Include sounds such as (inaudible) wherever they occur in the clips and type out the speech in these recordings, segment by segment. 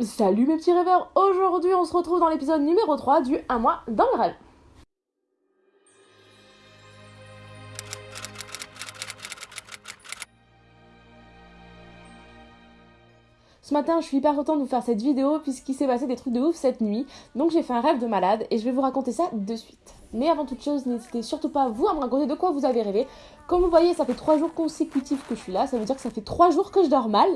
Salut mes petits rêveurs, aujourd'hui on se retrouve dans l'épisode numéro 3 du 1 mois dans le rêve. Ce matin, je suis hyper contente de vous faire cette vidéo puisqu'il s'est passé des trucs de ouf cette nuit. Donc j'ai fait un rêve de malade et je vais vous raconter ça de suite. Mais avant toute chose, n'hésitez surtout pas vous à me raconter de quoi vous avez rêvé. Comme vous voyez, ça fait 3 jours consécutifs que je suis là, ça veut dire que ça fait 3 jours que je dors mal.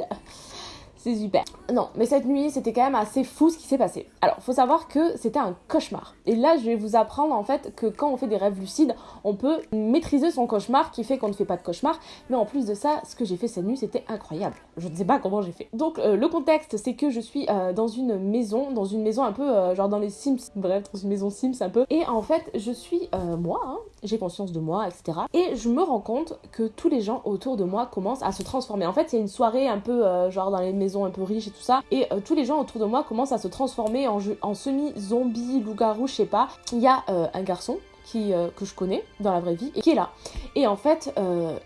C'est super. Non, mais cette nuit, c'était quand même assez fou ce qui s'est passé. Alors, faut savoir que c'était un cauchemar. Et là, je vais vous apprendre en fait que quand on fait des rêves lucides, on peut maîtriser son cauchemar qui fait qu'on ne fait pas de cauchemar. Mais en plus de ça, ce que j'ai fait cette nuit, c'était incroyable. Je ne sais pas comment j'ai fait. Donc, euh, le contexte, c'est que je suis euh, dans une maison, dans une maison un peu euh, genre dans les Sims, bref, dans une maison Sims un peu. Et en fait, je suis moi, hein, j'ai conscience de moi, etc. Et je me rends compte que tous les gens autour de moi commencent à se transformer. En fait, il y a une soirée un peu genre dans les maisons un peu riche et tout ça. Et euh, tous les gens autour de moi commencent à se transformer en, en semi-zombie, loup-garou, je sais pas. Il y a euh, un garçon qui, euh, que je connais dans la vraie vie et qui est là. Et en fait,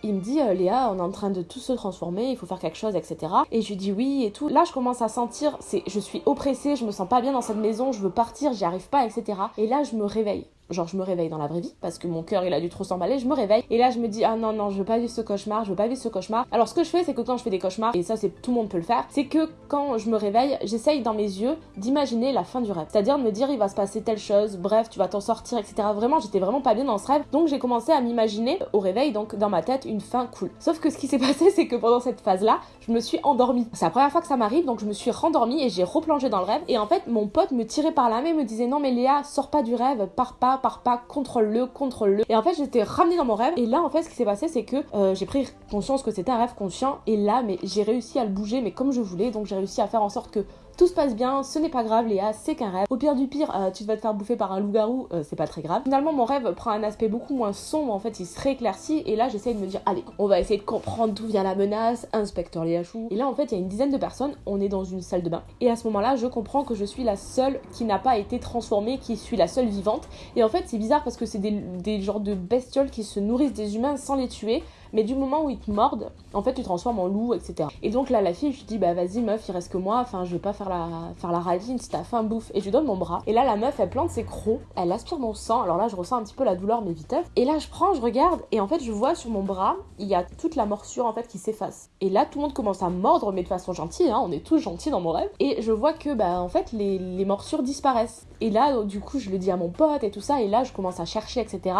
il me dit Léa, on est en train de tout se transformer, il faut faire quelque chose, etc. Et je lui dis oui et tout. Là, je commence à sentir, c'est, je suis oppressée, je me sens pas bien dans cette maison, je veux partir, j'y arrive pas, etc. Et là, je me réveille genre je me réveille dans la vraie vie parce que mon cœur il a dû trop s'emballer, je me réveille et là je me dis ah non non je veux pas vivre ce cauchemar, je veux pas vivre ce cauchemar. Alors ce que je fais c'est que quand je fais des cauchemars et ça c'est tout le monde peut le faire, c'est que quand je me réveille, j'essaye dans mes yeux d'imaginer la fin du rêve. C'est-à-dire de me dire il va se passer telle chose, bref tu vas t'en sortir etc. Vraiment j'étais vraiment pas bien dans ce rêve donc j'ai commencé à m'imaginer au réveil donc dans ma tête une fin cool. Sauf que ce qui s'est (laughs) passé c'est que pendant cette phase là je me suis endormie. C'est la première fois que ça m'arrive donc je me suis rendormie et j'ai replongé dans le rêve et en fait mon pote me tirait par la main et me disait non mais Léa sors pas du rêve, pars pas, pars pas, contrôle-le, contrôle-le. Et en fait, j'étais ramenée dans mon rêve. Et là, en fait, ce qui s'est passé, c'est que euh, j'ai pris conscience que c'était un rêve conscient. Et là, mais j'ai réussi à le bouger, mais comme je voulais. Donc, j'ai réussi à faire en sorte que tout se passe bien, ce n'est pas grave Léa, c'est qu'un rêve. Au pire du pire, euh, tu vas te faire bouffer par un loup-garou, euh, c'est pas très grave. Finalement, mon rêve prend un aspect beaucoup moins sombre, en fait, il se rééclaircit, et là, j'essaye de me dire, allez, on va essayer de comprendre d'où vient la menace, inspecteur Léa Chou. Et là, en fait, il y a une dizaine de personnes, on est dans une salle de bain, et à ce moment-là, je comprends que je suis la seule qui n'a pas été transformée, qui suis la seule vivante. En fait, c'est bizarre parce que c'est des, des genres de bestioles qui se nourrissent des humains sans les tuer mais du moment où ils te mordent, en fait, tu te transformes en loup, etc. Et donc là, la fille, je lui dis, bah vas-y, meuf, il reste que moi, enfin, je vais pas faire la, faire la ravine si t'as faim, bouffe. Et je lui donne mon bras. Et là, la meuf, elle plante ses crocs, elle aspire mon sang. Alors là, je ressens un petit peu la douleur, mais vite. Et là, je prends, je regarde, et en fait, je vois sur mon bras, il y a toute la morsure, en fait, qui s'efface. Et là, tout le monde commence à mordre, mais de façon gentille, hein, on est tous gentils dans mon rêve. Et je vois que, bah, en fait, les, les morsures disparaissent. Et là, du coup, je le dis à mon pote et tout ça, et là, je commence à chercher, etc.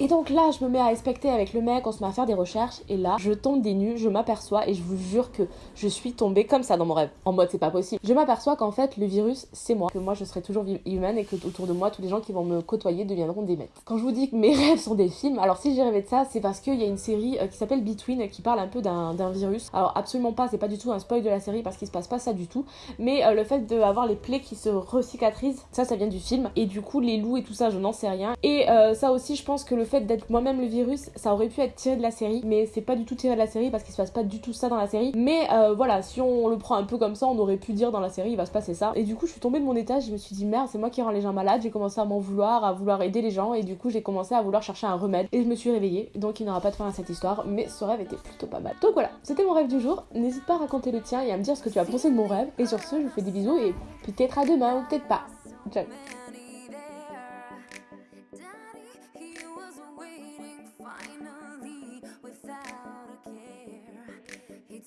Et donc là, je me mets à inspecter avec le mec, on se met à faire des recherches, et là, je tombe des nues, je m'aperçois, et je vous jure que je suis tombée comme ça dans mon rêve. En mode, c'est pas possible. Je m'aperçois qu'en fait, le virus, c'est moi. Que moi, je serai toujours humaine, et que autour de moi, tous les gens qui vont me côtoyer deviendront des mecs. Quand je vous dis que mes (laughs) rêves sont des films, alors si j'ai rêvé de ça, c'est parce qu'il y a une série euh, qui s'appelle Between, qui parle un peu d'un virus. Alors absolument pas, c'est pas du tout un spoil de la série, parce qu'il se passe pas ça du tout. Mais euh, le fait d'avoir les plaies qui se recicatrisent, ça, ça vient du film. Et du coup, les loups et tout ça, je n'en sais rien. Et euh, ça aussi, je pense que le fait d'être moi-même le virus, ça aurait pu être tiré de la série, mais c'est pas du tout tiré de la série parce qu'il se passe pas du tout ça dans la série. Mais euh, voilà, si on le prend un peu comme ça, on aurait pu dire dans la série il va se passer ça. Et du coup, je suis tombée de mon étage, je me suis dit merde, c'est moi qui rends les gens malades. J'ai commencé à m'en vouloir, à vouloir aider les gens, et du coup, j'ai commencé à vouloir chercher un remède. Et je me suis réveillée, donc il n'y aura pas de fin à cette histoire, mais ce rêve était plutôt pas mal. Donc voilà, c'était mon rêve du jour. N'hésite pas à raconter le tien et à me dire ce que tu as pensé de mon rêve. Et sur ce, je vous fais des bisous et peut-être à demain ou peut-être pas. Ciao.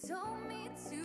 told me to